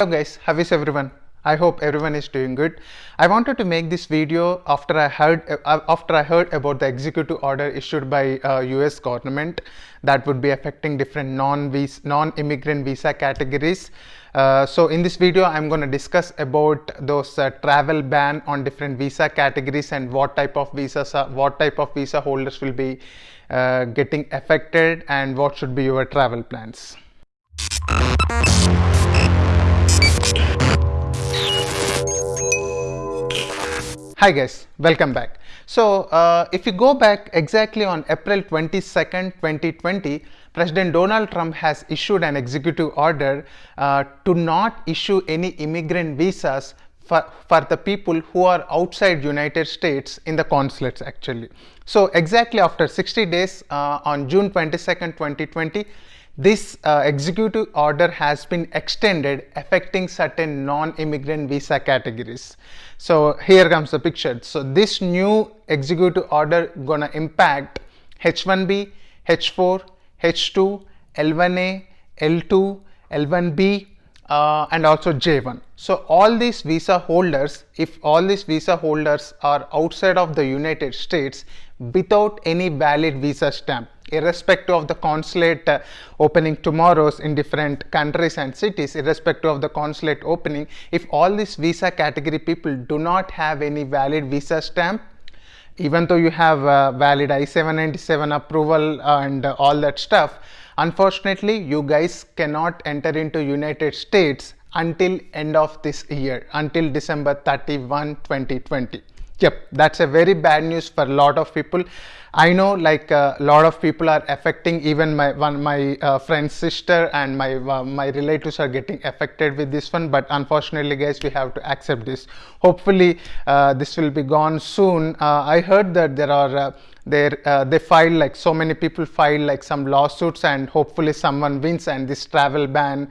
Hello guys, how is everyone? I hope everyone is doing good. I wanted to make this video after I heard uh, after I heard about the executive order issued by uh, US government that would be affecting different non non-immigrant visa categories. Uh, so in this video I'm going to discuss about those uh, travel ban on different visa categories and what type of visas are, what type of visa holders will be uh, getting affected and what should be your travel plans. Hi guys, welcome back. So uh, if you go back exactly on April 22nd, 2020, President Donald Trump has issued an executive order uh, to not issue any immigrant visas for, for the people who are outside United States in the consulates actually. So exactly after 60 days uh, on June 22nd, 2020, this uh, executive order has been extended affecting certain non-immigrant visa categories. So here comes the picture. So this new executive order gonna impact H1B, H4, H2, L1A, L2, L1B uh, and also J1. So all these visa holders, if all these visa holders are outside of the United States without any valid visa stamp, irrespective of the consulate uh, opening tomorrow's in different countries and cities, irrespective of the consulate opening, if all these visa category people do not have any valid visa stamp, even though you have uh, valid I-797 approval and uh, all that stuff, unfortunately you guys cannot enter into United States until end of this year, until December 31, 2020. Yep, that's a very bad news for a lot of people. I know like a uh, lot of people are affecting even my one my uh, friend's sister and my uh, my relatives are getting affected with this one but unfortunately guys we have to accept this hopefully uh, this will be gone soon uh, I heard that there are uh, there they filed like so many people filed like some lawsuits and hopefully someone wins and this travel ban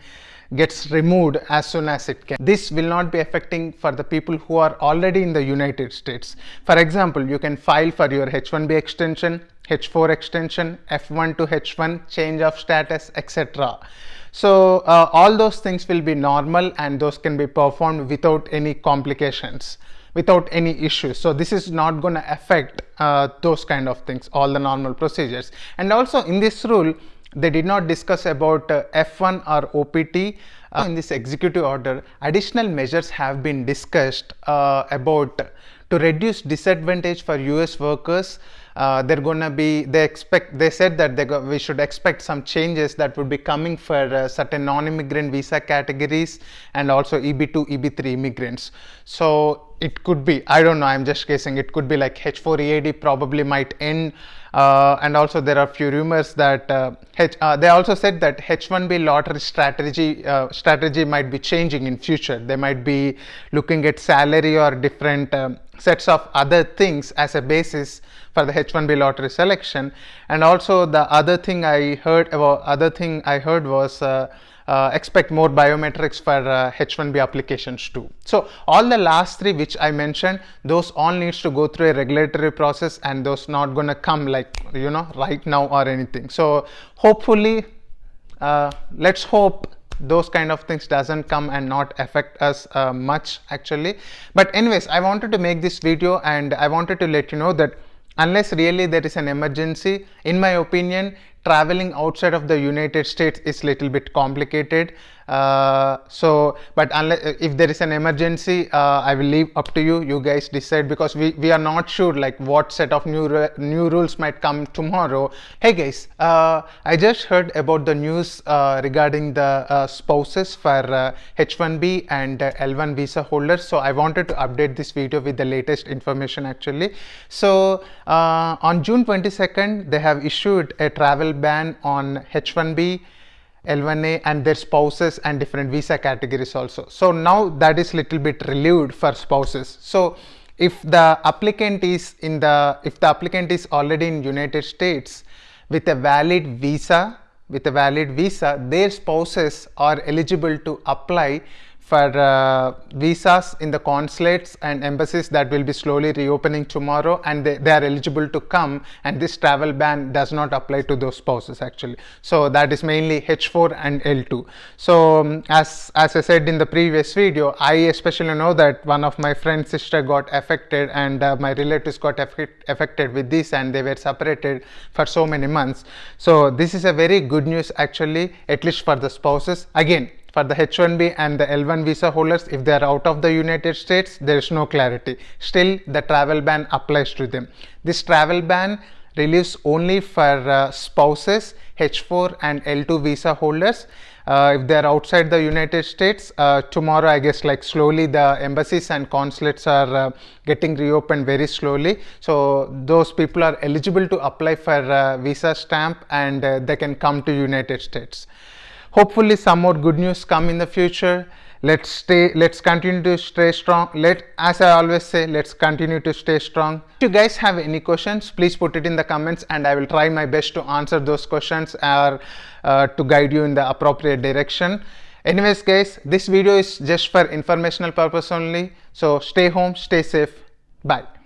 gets removed as soon as it can. This will not be affecting for the people who are already in the United States. For example, you can file for your H1B extension, H4 extension, F1 to H1, change of status, etc. So uh, all those things will be normal and those can be performed without any complications without any issues. So this is not going to affect uh, those kind of things, all the normal procedures. And also in this rule, they did not discuss about uh, F1 or OPT. Uh, in this executive order, additional measures have been discussed uh, about to reduce disadvantage for US workers. Uh, they're gonna be, they expect, they said that they go, we should expect some changes that would be coming for uh, certain non-immigrant visa categories and also EB2, EB3 immigrants. So it could be, I don't know, I'm just guessing, it could be like H4 EAD probably might end uh, and also there are few rumors that uh, H, uh, they also said that H1B lottery strategy uh, strategy might be changing in future. They might be looking at salary or different um, sets of other things as a basis for the H1B lottery selection. And also the other thing I heard about other thing I heard was uh, expect more biometrics for uh, H1B applications too. So all the last three which I mentioned, those all needs to go through a regulatory process and those not gonna come like, you know, right now or anything. So hopefully, uh, let's hope those kind of things doesn't come and not affect us uh, much actually. But anyways, I wanted to make this video and I wanted to let you know that unless really there is an emergency, in my opinion, traveling outside of the United States is a little bit complicated. Uh, so, but unless if there is an emergency, uh, I will leave up to you. You guys decide because we, we are not sure like what set of new new rules might come tomorrow. Hey guys, uh, I just heard about the news uh, regarding the uh, spouses for H1B uh, and L1 visa holders. So I wanted to update this video with the latest information actually. So on June 22nd, they have issued a travel ban on H1B L1A and their spouses and different visa categories also. So now that is little bit relieved for spouses. So if the applicant is in the, if the applicant is already in United States with a valid visa, with a valid visa, their spouses are eligible to apply for uh, visas in the consulates and embassies that will be slowly reopening tomorrow and they, they, are eligible to come and this travel ban does not apply to those spouses actually. So that is mainly h4 and l2 so um, as as i said in the previous video i especially know that one of my friend's sister got affected and uh, my relatives got affected with this and they were separated for so many months. So this is a very good news actually at least for the spouses. Again for the H1B and the L1 visa holders, if they are out of the United States, there is no clarity. Still, the travel ban applies to them. This travel ban relieves only for uh, spouses, H4 and L2 visa holders. Uh, if they are outside the United States, uh, tomorrow I guess like slowly the embassies and consulates are uh, getting reopened very slowly. So those people are eligible to apply for uh, visa stamp and uh, they can come to United States hopefully some more good news come in the future. Let's stay let's continue to stay strong. Let as i always say let's continue to stay strong. If you guys have any questions please put it in the comments and i will try my best to answer those questions or uh, to guide you in the appropriate direction. Anyways guys this video is just for informational purpose only. So stay home stay safe. Bye